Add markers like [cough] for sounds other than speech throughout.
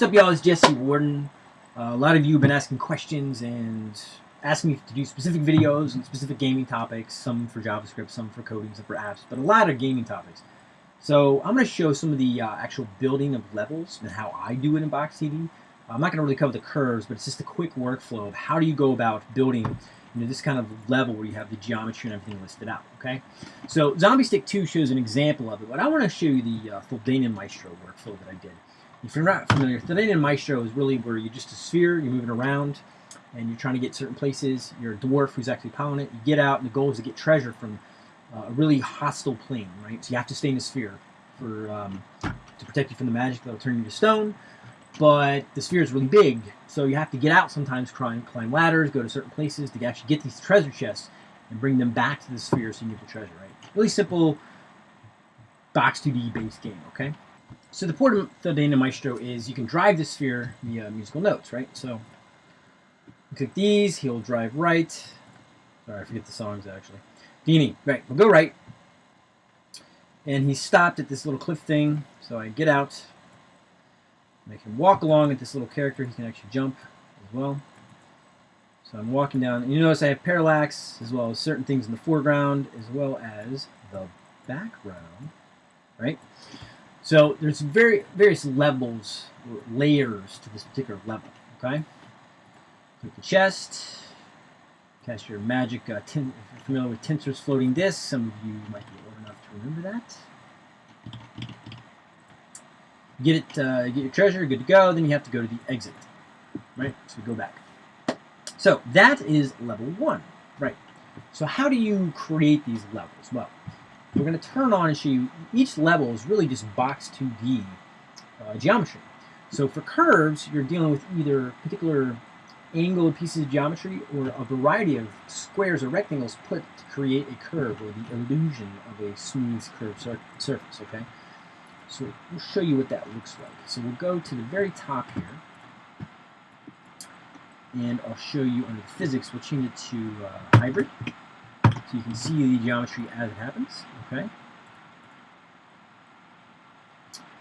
What's up, y'all? It's Jesse Warden. Uh, a lot of you have been asking questions and asking me to do specific videos on specific gaming topics, some for JavaScript, some for coding, some for apps, but a lot of gaming topics. So I'm going to show some of the uh, actual building of levels and how I do it in Box 2D. I'm not going to really cover the curves, but it's just a quick workflow of how do you go about building you know, this kind of level where you have the geometry and everything listed out, okay? So Zombie Stick 2 shows an example of it, but I want to show you the uh, Fildanian Maestro workflow that I did. If you're not familiar, Fildanian Maestro is really where you're just a sphere, you're moving around, and you're trying to get certain places. You're a dwarf who's actually piloting it. You get out, and the goal is to get treasure from uh, a really hostile plane, right? So you have to stay in the sphere for um, to protect you from the magic that'll turn you to stone. But the sphere is really big, so you have to get out sometimes, climb, climb ladders, go to certain places to actually get these treasure chests and bring them back to the sphere so you can get the treasure, right? Really simple box 2D based game, okay? So the port of the Dana Maestro is you can drive the sphere via musical notes, right? So click these, he'll drive right. Sorry, I forget the songs actually. Beanie, right, we'll go right. And he stopped at this little cliff thing, so I get out, make him walk along at this little character. He can actually jump as well. So I'm walking down, and you notice I have parallax as well as certain things in the foreground as well as the background, right? So there's very various levels, layers to this particular level. Okay. Click the chest. Cast your magic. Uh, if you're familiar with Tenser's floating disc, some of you might be old enough to remember that. Get it. Uh, get your treasure. Good to go. Then you have to go to the exit. Right. So we go back. So that is level one. Right. So how do you create these levels? Well, we're going to turn on and show you each level is really just box 2D uh, geometry. So for curves, you're dealing with either particular angled pieces of geometry or a variety of squares or rectangles put to create a curve or the illusion of a smooth curved sur surface, okay? So we'll show you what that looks like. So we'll go to the very top here and I'll show you under physics, we'll change it to uh, hybrid. So you can see the geometry as it happens, okay?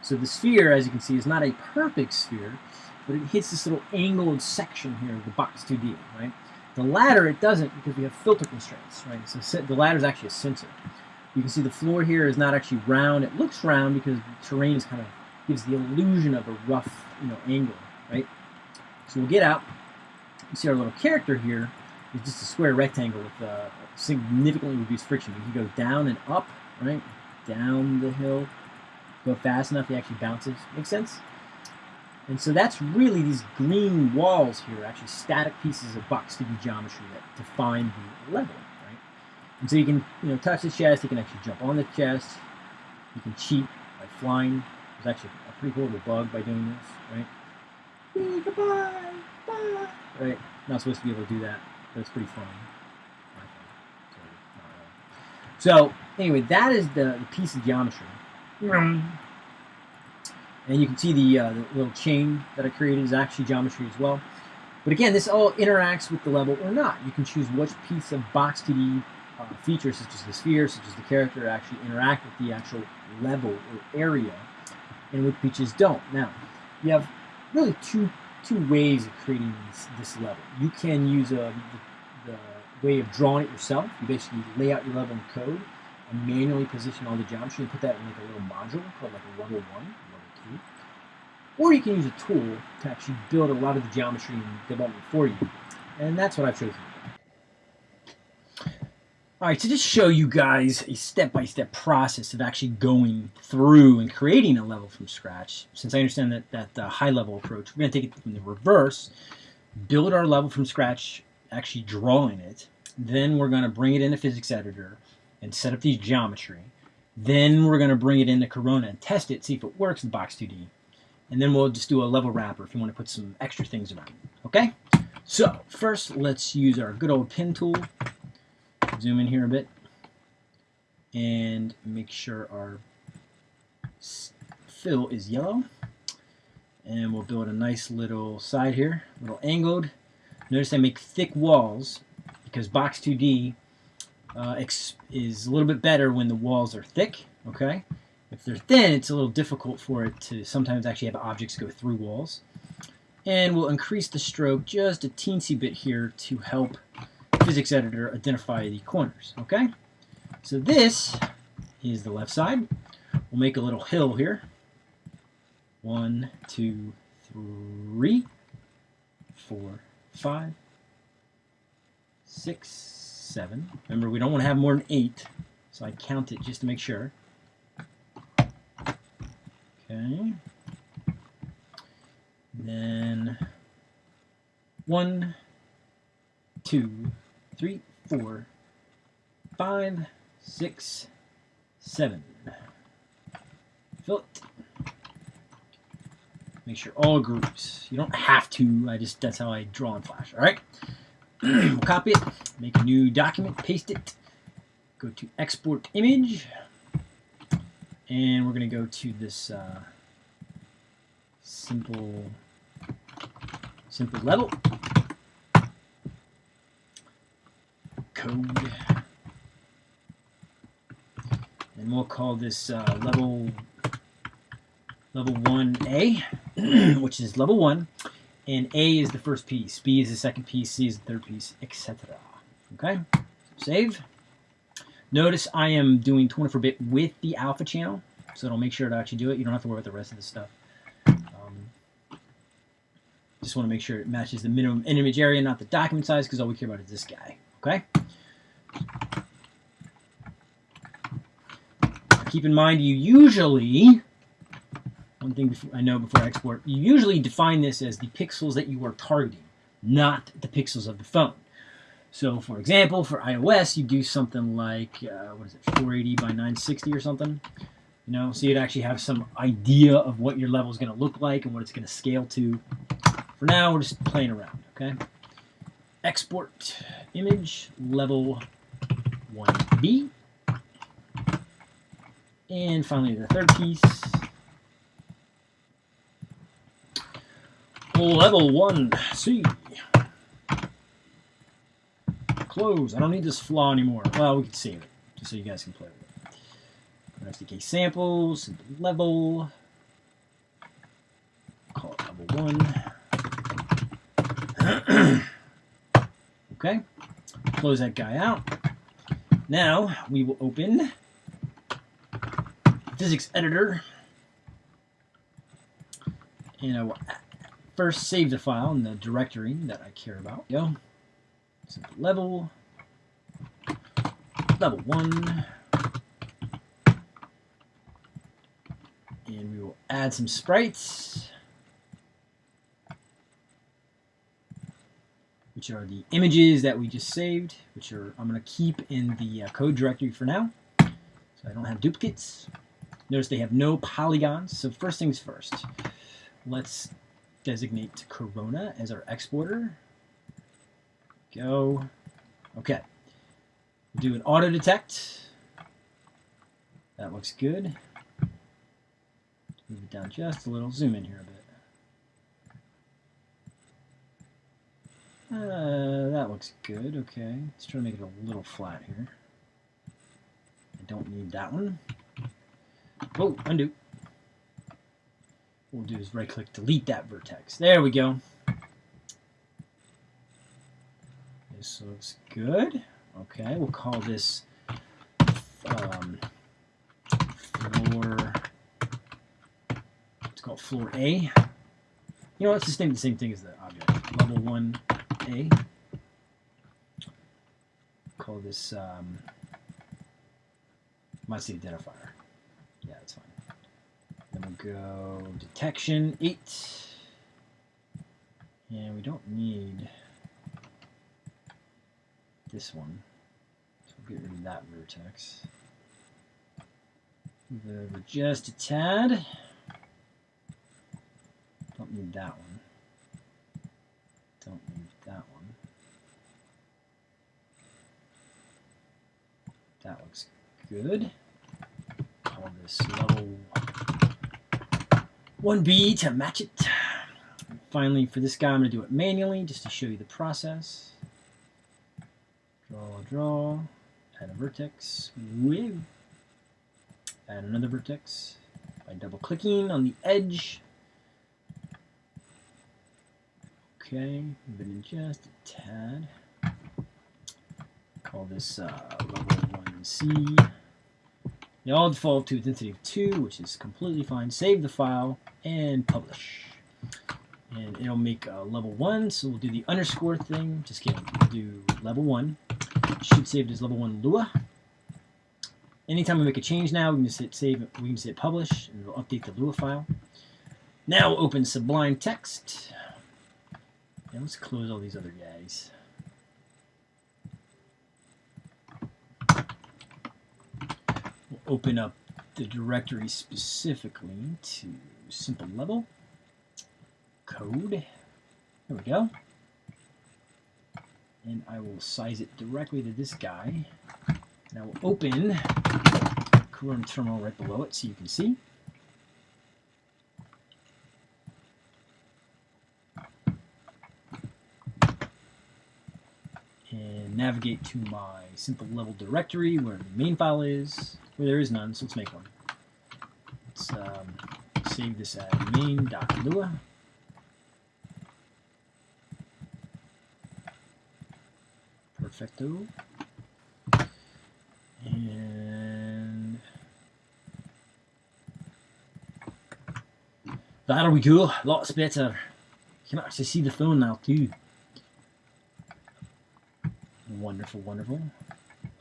So the sphere, as you can see, is not a perfect sphere, but it hits this little angled section here of the box 2D, right? The ladder, it doesn't because we have filter constraints, right? So the ladder is actually a sensor. You can see the floor here is not actually round. It looks round because the terrain is kind of gives the illusion of a rough, you know, angle, right? So we'll get out. You see our little character here is just a square rectangle with uh, significantly reduced friction. You can go down and up, right? Down the hill. Go fast enough, he actually bounces. Makes sense? And so that's really these green walls here, actually static pieces of box 2D geometry that define the level, right? And so you can, you know, touch the chest, you can actually jump on the chest, you can cheat by flying. There's actually a pretty cool little bug by doing this, right? Goodbye, bye. Right? Not supposed to be able to do that, it's pretty fun. So anyway, that is the, the piece of geometry. And you can see the, uh, the, little chain that I created is actually geometry as well. But again, this all interacts with the level or not. You can choose which piece of box 2D uh, features, such as the sphere, such as the character, actually interact with the actual level or area, and which pieces don't. Now, you have really two two ways of creating this, this level. You can use uh, the, the way of drawing it yourself. You basically lay out your level in code and manually position all the geometry and put that in like a little module called like a level one, level two. Or you can use a tool to actually build a lot of the geometry and development for you. And that's what I've chosen. All right, so just show you guys a step-by-step -step process of actually going through and creating a level from scratch, since I understand that that uh, high-level approach, we're going to take it from the reverse, build our level from scratch, actually drawing it, then we're going to bring it into physics editor and set up the geometry. Then we're going to bring it into Corona and test it, see if it works in Box 2D. And then we'll just do a level wrapper if you want to put some extra things around. Okay? So, first let's use our good old pen tool zoom in here a bit and make sure our fill is yellow. And we'll build a nice little side here a little angled. Notice I make thick walls because box 2D uh, is a little bit better when the walls are thick okay? If they're thin, it's a little difficult for it to sometimes actually have objects go through walls. And we'll increase the stroke just a teensy bit here to help physics editor identify the corners, okay? So this is the left side. We'll make a little hill here. One, two, three, four, five, six, seven. Remember, we don't want to have more than eight, so I count it just to make sure. Okay. Then one, two, three, four, five, six, seven. Fill it. Make sure all groups. You don't have to. I just that's how I draw in Flash. All right. [clears throat] we'll copy it. Make a new document. Paste it. Go to export image, and we're going to go to this uh, simple simple level code and we'll call this uh, level level 1A [clears throat] which is level 1 and A is the first piece B is the second piece C is the third piece etc okay? Save. Notice I am doing 24-bit with the alpha channel so it'll make sure to actually do it. You don't have to worry about the rest of the stuff. Um, just want to make sure it matches the minimum image area not the document size because all we care about is this guy. Okay keep in mind you usually, one thing before, I know before I export, you usually define this as the pixels that you are targeting, not the pixels of the phone. So for example, for iOS, you do something like, uh, what is it, 480 by 960 or something. You know, so you'd actually have some idea of what your level is going to look like and what it's going to scale to. For now, we're just playing around, okay? Export image level 1B. And finally, the third piece. Level 1, C. Close. I don't need this flaw anymore. Well, we can save it, just so you guys can play with it. SDK samples, level. Call it level 1. [clears throat] okay. Close that guy out. Now, we will open physics editor. And I will first save the file in the directory that I care about. Go. Simple level. Level 1. And we will add some sprites. Which are the images that we just saved, which are I'm going to keep in the uh, code directory for now. So I don't have duplicates. Notice they have no polygons. So first things first, let's designate Corona as our exporter. Go. Okay. Do an auto detect. That looks good. Move it down just a little. Zoom in here a bit. Uh, that looks good. Okay. Let's try to make it a little flat here. I don't need that one. Oh, undo. What we'll do is right click delete that vertex. There we go. This looks good. Okay, we'll call this um, floor. It's called floor A. You know, let's just name the same thing as the object. Level 1A. Call this um, see identifier. Yeah, that's fine. Then we'll go detection 8. And we don't need this one. So we'll get rid of that vertex. Move over just a tad. Don't need that one. Don't need that one. That looks good call this level 1B to match it. Finally, for this guy, I'm going to do it manually just to show you the process. Draw, draw, add a vertex, with add another vertex by double clicking on the edge. Okay, move it in just a tad. Call this uh, level 1C. They all default to of 2, which is completely fine. Save the file and publish. And it'll make uh, level 1, so we'll do the underscore thing. Just kidding. We'll do level 1. Should save it as level 1 Lua. Anytime we make a change now, we can just hit save, we can just hit publish, and it'll update the Lua file. Now open Sublime Text. And let's close all these other guys. Open up the directory specifically to simple level code. There we go. And I will size it directly to this guy. Now we'll open Corona terminal right below it so you can see. And navigate to my simple level directory where the main file is, there is none, so let's make one. Let's um, save this as main main.lua. Perfecto. And there we go, lots better. You can actually see the phone now too. Wonderful, wonderful.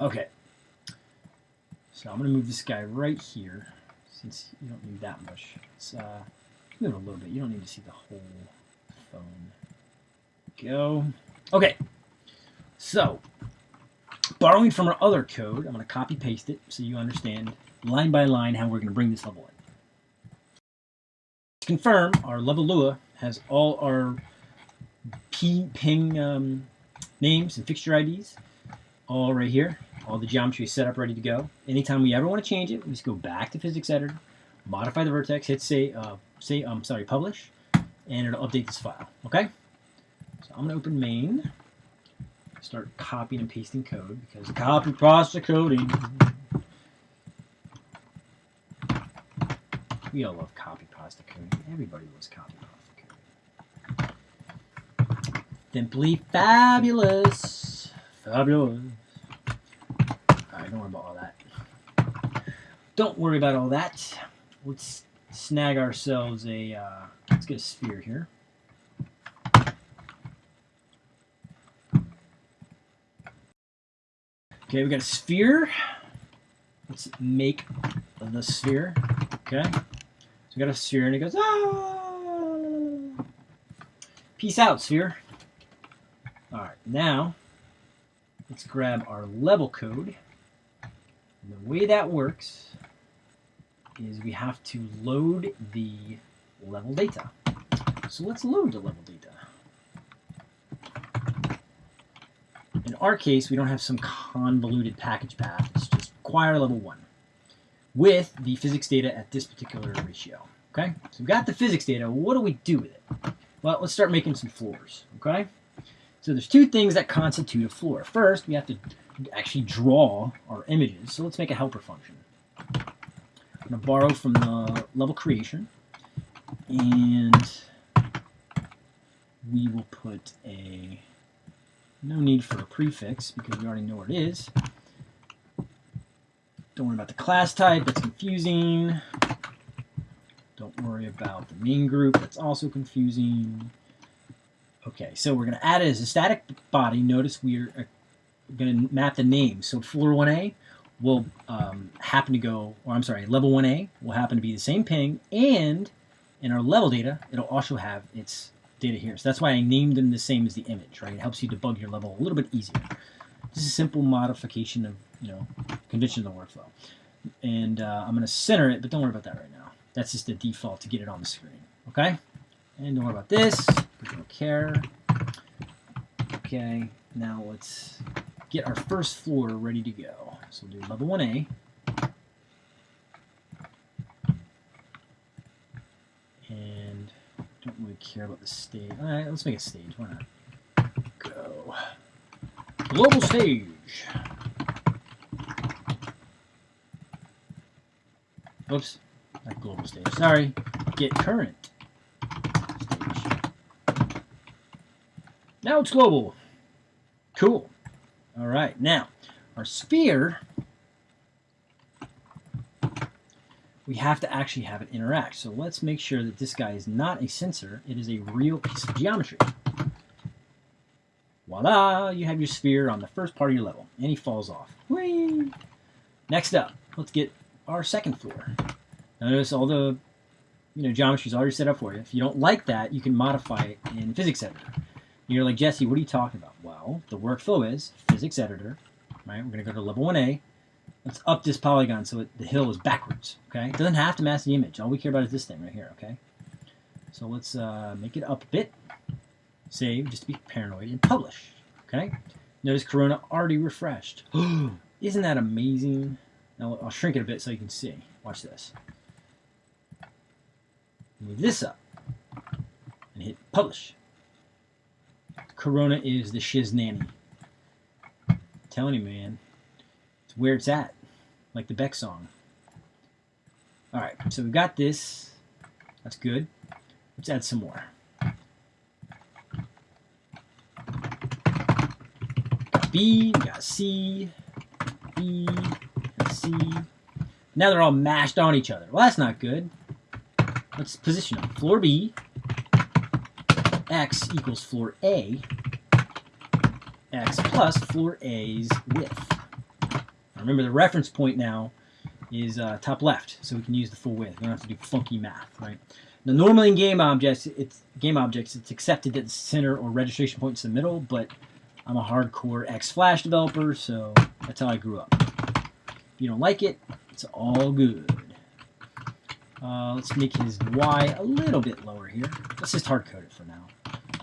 Okay. So I'm going to move this guy right here, since you don't need that much. Let's uh, move it a little bit. You don't need to see the whole phone. Go. Okay. So, borrowing from our other code, I'm going to copy paste it so you understand line by line how we're going to bring this level in. To confirm, our level Lua has all our P ping um, names and fixture IDs all right here. All the geometry is set up, ready to go. Anytime we ever want to change it, we just go back to physics editor, modify the vertex, hit say, uh, say, I'm um, sorry, publish, and it'll update this file. Okay. So I'm gonna open main, start copying and pasting code because copy pasta coding. We all love copy pasta coding. Everybody loves copy pasta coding. Simply fabulous. Fabulous. Don't worry about all that. Don't worry about all that. Let's snag ourselves a, uh, let's get a sphere here. Okay, we got a sphere. Let's make the sphere. Okay. So we got a sphere and it goes, ah! Peace out, sphere. All right, now let's grab our level code. And the way that works is we have to load the level data. So let's load the level data. In our case, we don't have some convoluted package path. It's just require level 1 with the physics data at this particular ratio. Okay, so we've got the physics data. What do we do with it? Well, let's start making some floors. Okay, so there's two things that constitute a floor. First, we have to actually draw our images. So let's make a helper function. I'm going to borrow from the level creation, and we will put a no need for a prefix because we already know what it is. Don't worry about the class type, that's confusing. Don't worry about the main group, that's also confusing. Okay, so we're going to add it as a static body. Notice we're uh, going to map the name. So floor 1A will um, happen to go, or I'm sorry, level 1A will happen to be the same ping, and in our level data, it'll also have its data here. So that's why I named them the same as the image, right? It helps you debug your level a little bit easier. This is a simple modification of, you know, convention of the workflow. And uh, I'm going to center it, but don't worry about that right now. That's just the default to get it on the screen, okay? And don't worry about this. Care. Okay, now let's get our first floor ready to go. So we'll do level 1A. And don't really care about the stage. All right, let's make a stage. Why not? Go. Global stage. Oops. not global stage. Sorry. Get current Now it's global. Cool. All right, now our sphere, we have to actually have it interact. So let's make sure that this guy is not a sensor. It is a real piece of geometry. Voila, you have your sphere on the first part of your level, and he falls off. Whee! Next up, let's get our second floor. Notice all the you know geometry is already set up for you. If you don't like that, you can modify it in Physics Editor. You're like, Jesse, what are you talking about? Well, the workflow is Physics Editor, right? We're going to go to level 1A. Let's up this polygon so it, the hill is backwards, okay? It doesn't have to mask the image. All we care about is this thing right here, okay? So let's uh, make it up a bit save just to be paranoid, and publish. Okay? Notice Corona already refreshed. [gasps] Isn't that amazing? Now I'll shrink it a bit so you can see. Watch this. Move this up and hit publish. Corona is the shiz nanny. I'm telling you, man. It's where it's at. Like the Beck song. Alright, so we've got this. That's good. Let's add some more. B, got C, C. Now they're all mashed on each other. Well, that's not good. Let's position them. Floor B, X equals floor A, X plus floor A's width. remember the reference point now is uh, top left, so we can use the full width. We don't have to do funky math, right? Now, normally in game objects, it's game objects, it's accepted that the center or registration point is the middle, but I'm a hardcore X Flash developer, so that's how I grew up. If you don't like it, it's all good. Uh, let's make his Y a little bit lower here. Let's just hard code it for now.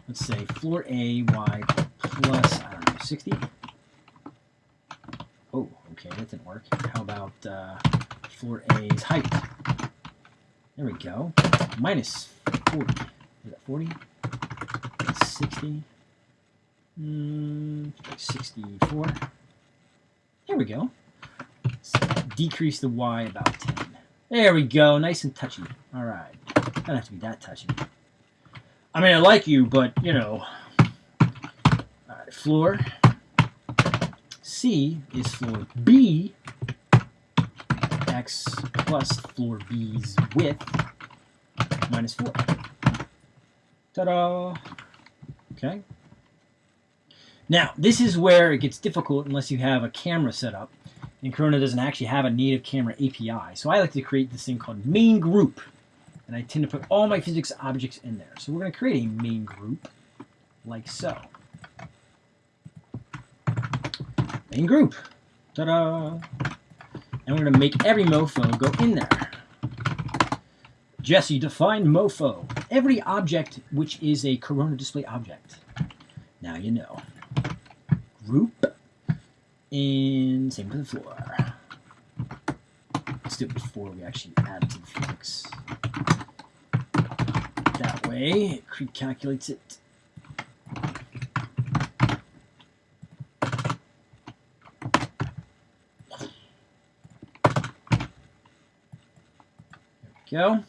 Let's say floor A, Y plus, I don't know, 60. Oh, okay, that didn't work. How about uh, floor A's height? There we go. Minus 40. Is that 40? 60. Mm, 64. There we go. Decrease the Y about 10. There we go. Nice and touchy. All right. Don't have to be that touchy. I mean, I like you, but, you know. All right, floor. C is floor B. X plus floor B's width minus 4. Ta-da! Okay. Now, this is where it gets difficult unless you have a camera set up. And Corona doesn't actually have a native camera API. So I like to create this thing called main group. And I tend to put all my physics objects in there. So we're going to create a main group like so. Main group. Ta-da! And we're going to make every mofo go in there. Jesse, define mofo. Every object which is a Corona display object. Now you know group, and same for the floor. Let's do it before we actually add to the physics. That way, it calculates it. go.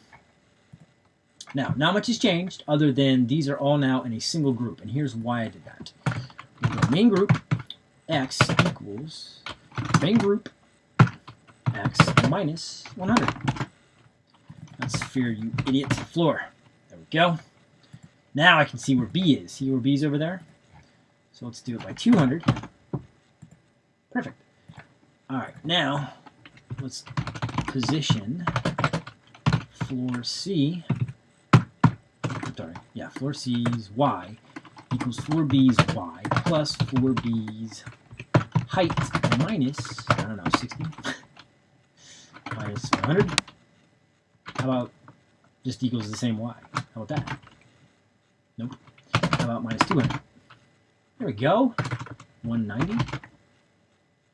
Now, not much has changed other than these are all now in a single group, and here's why I did that. main group, x equals main group x minus 100. That's fear, you idiot. Floor. There we go. Now I can see where B is. See where B is over there? So let's do it by 200. Perfect. All right, now let's position floor C. Sorry, yeah, floor C's Y equals 4b's y plus 4b's height minus, I don't know, 60 minus 100. How about just equals the same y? How about that? Nope. How about minus 200? There we go. 190.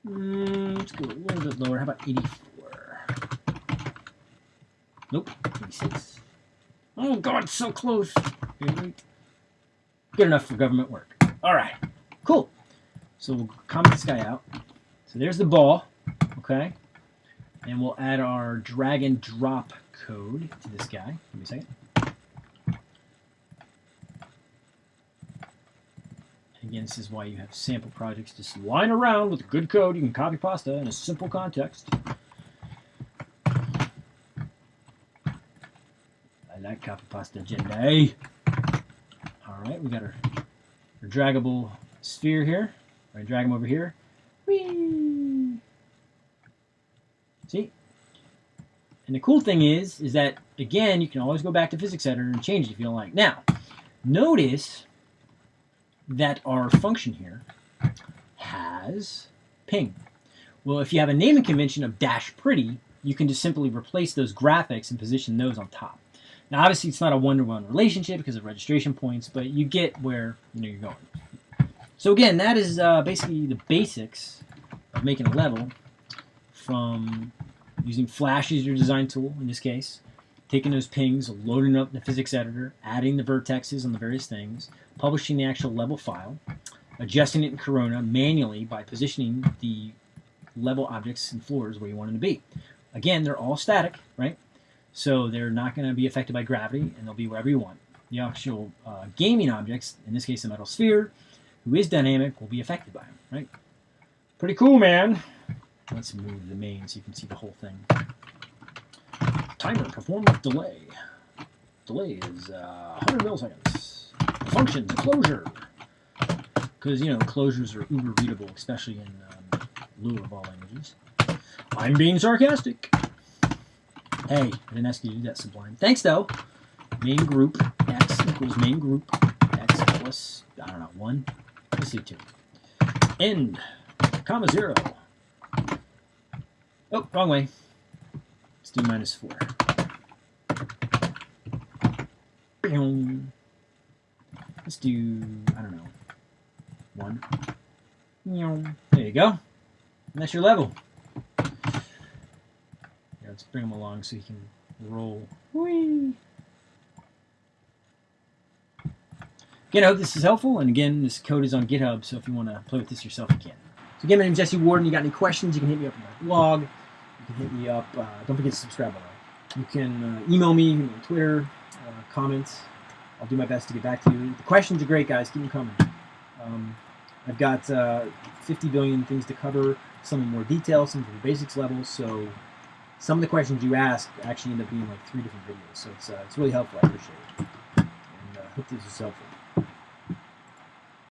Mm, let's go a little bit lower. How about 84? Nope. 86. Oh god, so close. Wait. Good enough for government work. All right, cool. So we'll comment this guy out. So there's the ball, okay? And we'll add our drag and drop code to this guy. Give me a second. Again, this is why you have sample projects. Just line around with good code. You can copy pasta in a simple context. I like copy pasta agenda. Eh? All right, we got our, our draggable sphere here. I drag them over here. Whee! See? And the cool thing is, is that, again, you can always go back to physics editor and change it if you don't like. Now, notice that our function here has ping. Well, if you have a naming convention of dash pretty, you can just simply replace those graphics and position those on top. Now, obviously, it's not a one-to-one -one relationship because of registration points, but you get where you know you're going. So again, that is uh, basically the basics of making a level from using Flash as your design tool in this case, taking those pings, loading up the physics editor, adding the vertexes on the various things, publishing the actual level file, adjusting it in Corona manually by positioning the level objects and floors where you want them to be. Again, they're all static, right? So they're not going to be affected by gravity, and they'll be wherever you want. The actual uh, gaming objects, in this case the metal sphere, who is dynamic, will be affected by them, right? Pretty cool, man. Let's move the main so you can see the whole thing. Timer performance delay. Delay is uh, 100 milliseconds. Functions, closure. Because, you know, closures are uber readable, especially in um, Lua of all languages. I'm being sarcastic. Hey, I didn't ask you to do that, Sublime. Thanks, though. Main group x equals main group x plus, I don't know, 1. Let's see, 2. End, comma 0. Oh, wrong way. Let's do minus 4. Let's do, I don't know, 1. There you go. And that's your level. Let's bring him along so he can roll. Whee! Again, I hope this is helpful, and again, this code is on GitHub, so if you want to play with this yourself, you can. So again, my name is Jesse Warden. You got any questions, you can hit me up on my blog. You can hit me up. Uh, don't forget to subscribe, by the way. You can uh, email me, on Twitter, uh, comments. I'll do my best to get back to you. The questions are great, guys. Keep them coming. Um, I've got uh, 50 billion things to cover, some in more detail, some from the basics level, so some of the questions you ask actually end up being like three different videos, so it's, uh, it's really helpful. I appreciate it. And I uh, hope this is helpful.